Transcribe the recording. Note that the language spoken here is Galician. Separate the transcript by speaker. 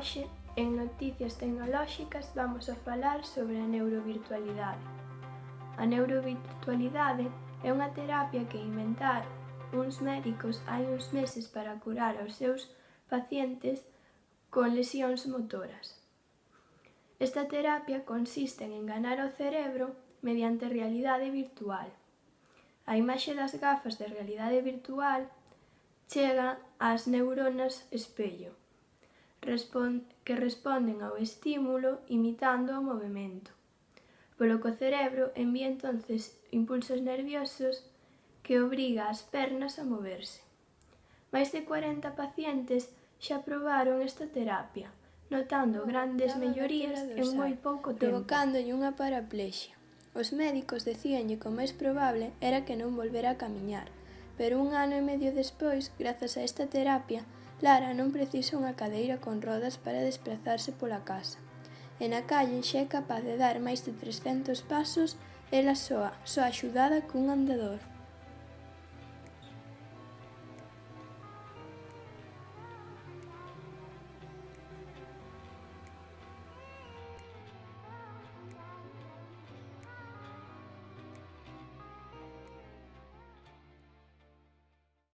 Speaker 1: Hoxe, en Noticias Tecnolóxicas, vamos a falar sobre a neurovirtualidade. A neurovirtualidade é unha terapia que inventaron uns médicos hai uns meses para curar aos seus pacientes con lesións motoras. Esta terapia consiste en enganar o cerebro mediante realidade virtual. A imaxe das gafas de realidade virtual chega ás neuronas espello, que responden ao estímulo imitando o movemento, polo que o cerebro envía entonces impulsos nerviosos que obriga as pernas a moverse. Máis de 40 pacientes xa probaron esta terapia, notando grandes mellorías en moi pouco tempo.
Speaker 2: Provocándolle unha paraplexia. Os médicos decíanlle que o máis probable era que non volvera a camiñar, pero un ano e medio despois, grazas a esta terapia, Lara non precisa unha cadeira con rodas para desplazarse pola casa. E na calle xa é capaz de dar máis de 300 pasos ela soa, só axudada cun andador.